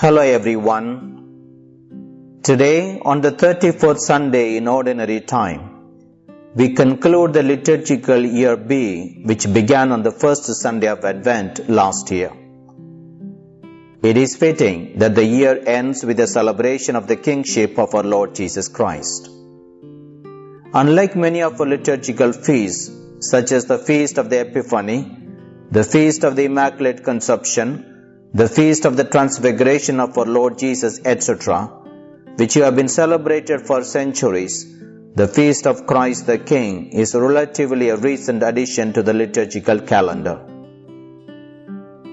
Hello everyone. Today, on the 34th Sunday in Ordinary Time, we conclude the liturgical year B, which began on the first Sunday of Advent last year. It is fitting that the year ends with the celebration of the kingship of our Lord Jesus Christ. Unlike many of our liturgical feasts, such as the Feast of the Epiphany, the Feast of the Immaculate Conception, the feast of the transfiguration of our Lord Jesus, etc., which you have been celebrated for centuries, the feast of Christ the King is relatively a recent addition to the liturgical calendar.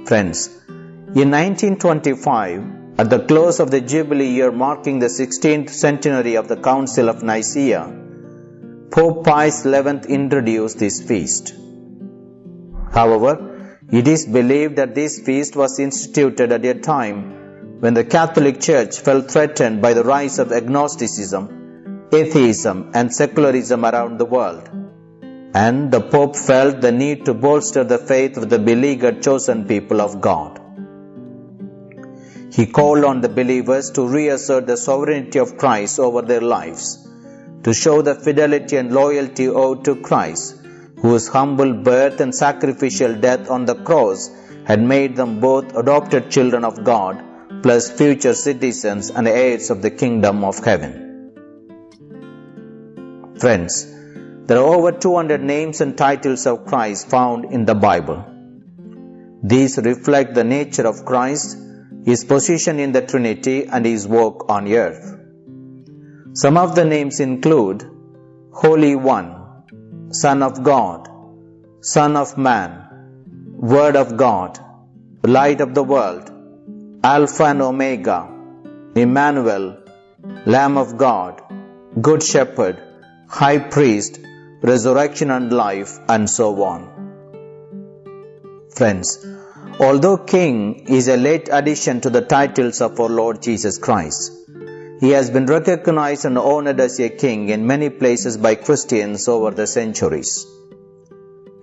Friends, in 1925, at the close of the Jubilee year marking the 16th centenary of the Council of Nicaea, Pope Pius XI introduced this feast. However, it is believed that this feast was instituted at a time when the Catholic Church felt threatened by the rise of agnosticism, atheism, and secularism around the world. And the Pope felt the need to bolster the faith of the beleaguered chosen people of God. He called on the believers to reassert the sovereignty of Christ over their lives, to show the fidelity and loyalty owed to Christ whose humble birth and sacrificial death on the cross had made them both adopted children of God plus future citizens and heirs of the kingdom of heaven. Friends, there are over 200 names and titles of Christ found in the Bible. These reflect the nature of Christ, his position in the Trinity, and his work on earth. Some of the names include Holy One, Son of God, Son of Man, Word of God, Light of the World, Alpha and Omega, Emmanuel, Lamb of God, Good Shepherd, High Priest, Resurrection and Life, and so on. Friends, although King is a late addition to the titles of our Lord Jesus Christ, he has been recognized and honored as a king in many places by Christians over the centuries.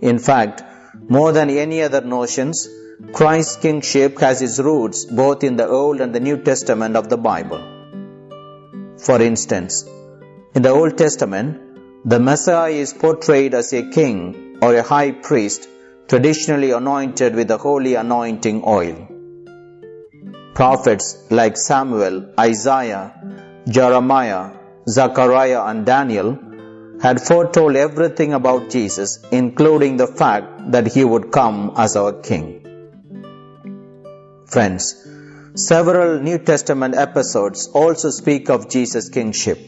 In fact, more than any other notions, Christ's kingship has its roots both in the Old and the New Testament of the Bible. For instance, in the Old Testament, the Messiah is portrayed as a king or a high priest traditionally anointed with the holy anointing oil. Prophets like Samuel, Isaiah, Jeremiah, Zechariah, and Daniel had foretold everything about Jesus, including the fact that he would come as our King. Friends, several New Testament episodes also speak of Jesus' kingship.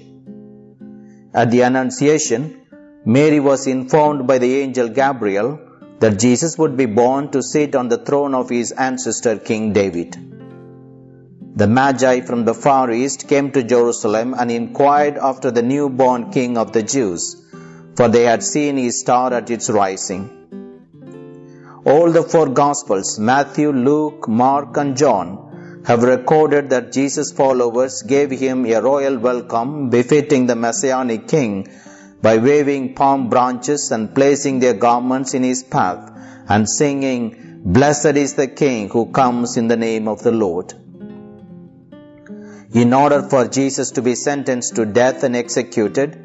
At the Annunciation, Mary was informed by the angel Gabriel that Jesus would be born to sit on the throne of his ancestor King David. The Magi from the far east came to Jerusalem and inquired after the newborn king of the Jews, for they had seen his star at its rising. All the four Gospels, Matthew, Luke, Mark, and John, have recorded that Jesus' followers gave him a royal welcome befitting the Messianic king by waving palm branches and placing their garments in his path and singing, Blessed is the King who comes in the name of the Lord. In order for Jesus to be sentenced to death and executed,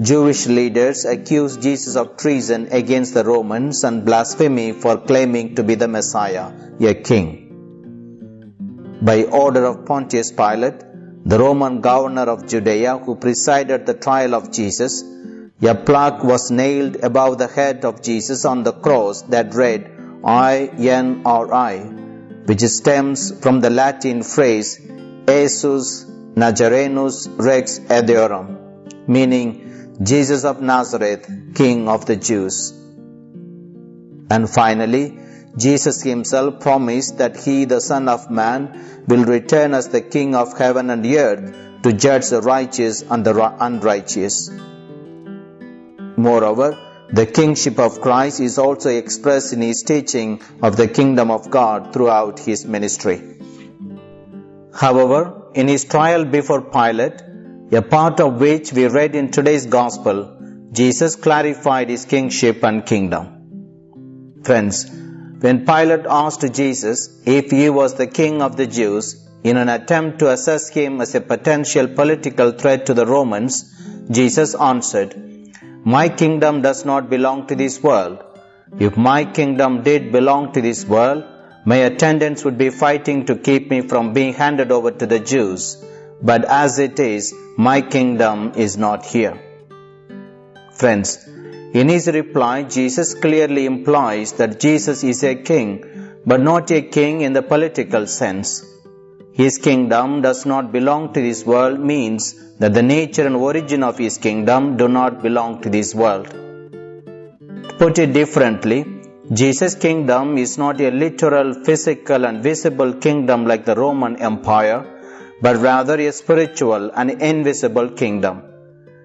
Jewish leaders accused Jesus of treason against the Romans and blasphemy for claiming to be the Messiah, a king. By order of Pontius Pilate, the Roman governor of Judea who presided the trial of Jesus, a plaque was nailed above the head of Jesus on the cross that read I N R I, which stems from the Latin phrase Jesus Nazarenus Rex Eorum, meaning Jesus of Nazareth, King of the Jews. And finally, Jesus himself promised that he, the Son of Man, will return as the King of heaven and earth to judge the righteous and the unrighteous. Moreover, the kingship of Christ is also expressed in his teaching of the kingdom of God throughout his ministry. However, in his trial before Pilate, a part of which we read in today's Gospel, Jesus clarified his kingship and kingdom. Friends, when Pilate asked Jesus if he was the king of the Jews, in an attempt to assess him as a potential political threat to the Romans, Jesus answered, My kingdom does not belong to this world. If my kingdom did belong to this world, my attendants would be fighting to keep me from being handed over to the Jews. But as it is, my kingdom is not here. Friends, in his reply, Jesus clearly implies that Jesus is a king, but not a king in the political sense. His kingdom does not belong to this world means that the nature and origin of his kingdom do not belong to this world. To put it differently, Jesus' kingdom is not a literal, physical, and visible kingdom like the Roman Empire, but rather a spiritual and invisible kingdom.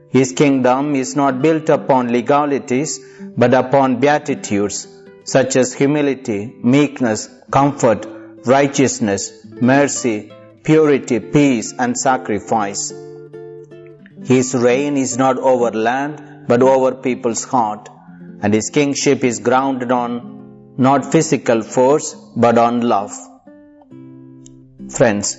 His kingdom is not built upon legalities but upon beatitudes such as humility, meekness, comfort, righteousness, mercy, purity, peace, and sacrifice. His reign is not over land but over people's heart, and his kingship is grounded on not physical force but on love. Friends,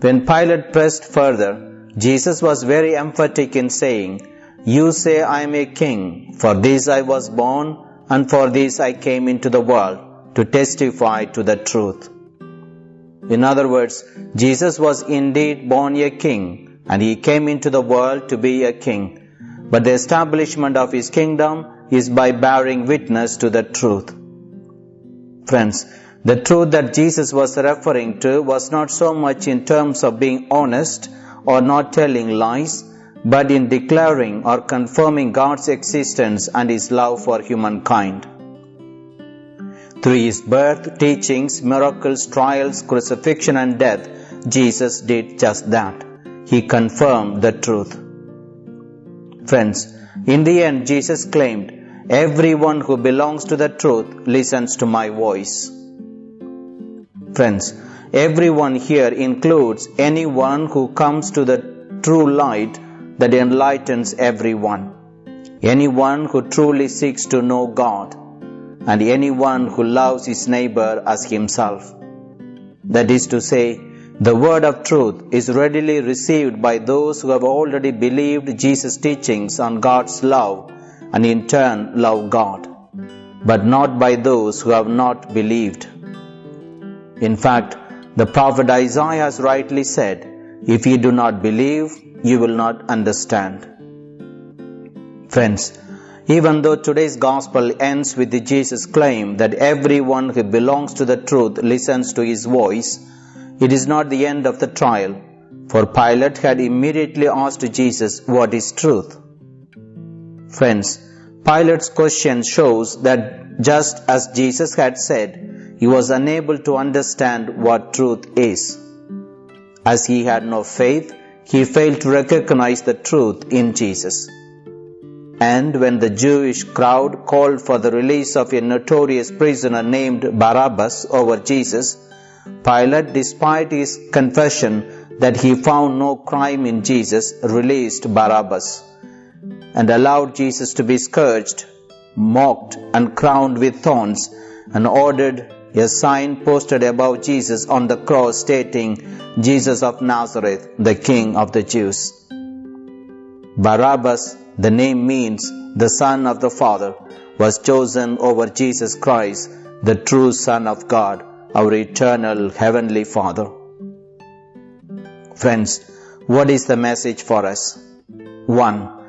when Pilate pressed further, Jesus was very emphatic in saying, You say I am a king, for this I was born, and for this I came into the world, to testify to the truth. In other words, Jesus was indeed born a king, and he came into the world to be a king. But the establishment of his kingdom is by bearing witness to the truth. Friends, the truth that Jesus was referring to was not so much in terms of being honest or not telling lies, but in declaring or confirming God's existence and His love for humankind. Through His birth, teachings, miracles, trials, crucifixion, and death, Jesus did just that. He confirmed the truth. Friends, in the end, Jesus claimed, Everyone who belongs to the truth listens to my voice. Friends, Everyone here includes anyone who comes to the true light that enlightens everyone. Anyone who truly seeks to know God, and anyone who loves his neighbor as himself. That is to say, the word of truth is readily received by those who have already believed Jesus' teachings on God's love and in turn love God, but not by those who have not believed. In fact, the prophet Isaiah has rightly said, If you do not believe, you will not understand. Friends, even though today's gospel ends with the Jesus claim that everyone who belongs to the truth listens to his voice, it is not the end of the trial, for Pilate had immediately asked Jesus what is truth. Friends, Pilate's question shows that just as Jesus had said, he was unable to understand what truth is. As he had no faith, he failed to recognize the truth in Jesus. And when the Jewish crowd called for the release of a notorious prisoner named Barabbas over Jesus, Pilate, despite his confession that he found no crime in Jesus, released Barabbas and allowed Jesus to be scourged, mocked, and crowned with thorns, and ordered a sign posted above Jesus on the cross stating, Jesus of Nazareth, the King of the Jews. Barabbas, the name means the Son of the Father, was chosen over Jesus Christ, the true Son of God, our eternal Heavenly Father. Friends, what is the message for us? 1.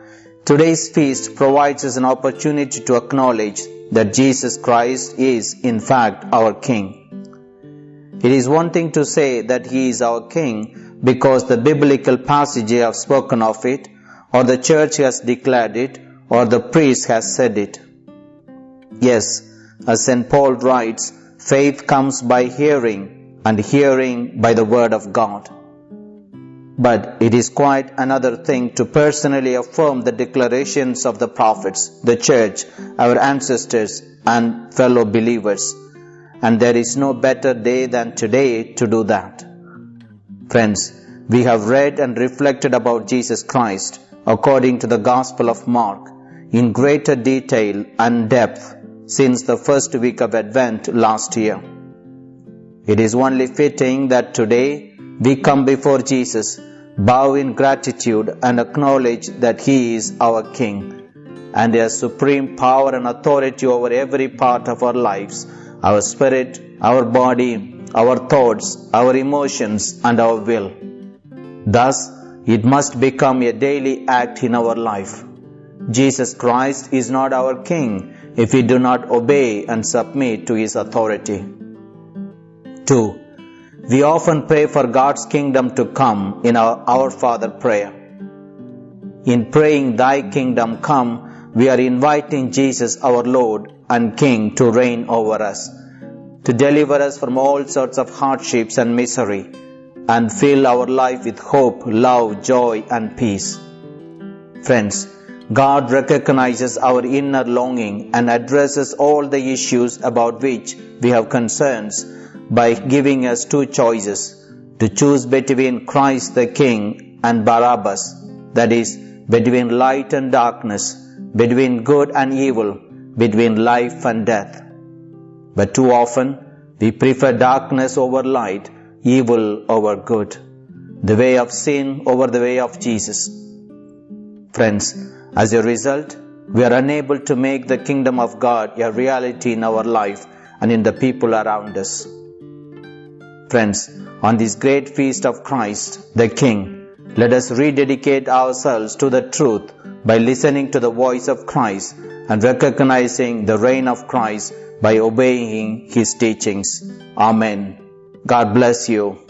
Today's feast provides us an opportunity to acknowledge that Jesus Christ is, in fact, our King. It is one thing to say that He is our King because the biblical passages have spoken of it, or the church has declared it, or the priest has said it. Yes, as St. Paul writes, faith comes by hearing, and hearing by the word of God. But it is quite another thing to personally affirm the declarations of the prophets, the church, our ancestors, and fellow believers. And there is no better day than today to do that. Friends, we have read and reflected about Jesus Christ according to the Gospel of Mark in greater detail and depth since the first week of Advent last year. It is only fitting that today we come before Jesus, bow in gratitude, and acknowledge that He is our King and has supreme power and authority over every part of our lives our spirit, our body, our thoughts, our emotions, and our will. Thus, it must become a daily act in our life. Jesus Christ is not our King if we do not obey and submit to His authority. 2. We often pray for God's kingdom to come in our Our Father prayer. In praying, Thy kingdom come, we are inviting Jesus, our Lord and King, to reign over us, to deliver us from all sorts of hardships and misery, and fill our life with hope, love, joy, and peace. Friends, God recognizes our inner longing and addresses all the issues about which we have concerns by giving us two choices to choose between Christ the King and Barabbas, that is, between light and darkness, between good and evil, between life and death. But too often, we prefer darkness over light, evil over good, the way of sin over the way of Jesus. Friends, as a result, we are unable to make the kingdom of God a reality in our life and in the people around us. Friends, on this great feast of Christ, the King, let us rededicate ourselves to the truth by listening to the voice of Christ and recognizing the reign of Christ by obeying his teachings. Amen. God bless you.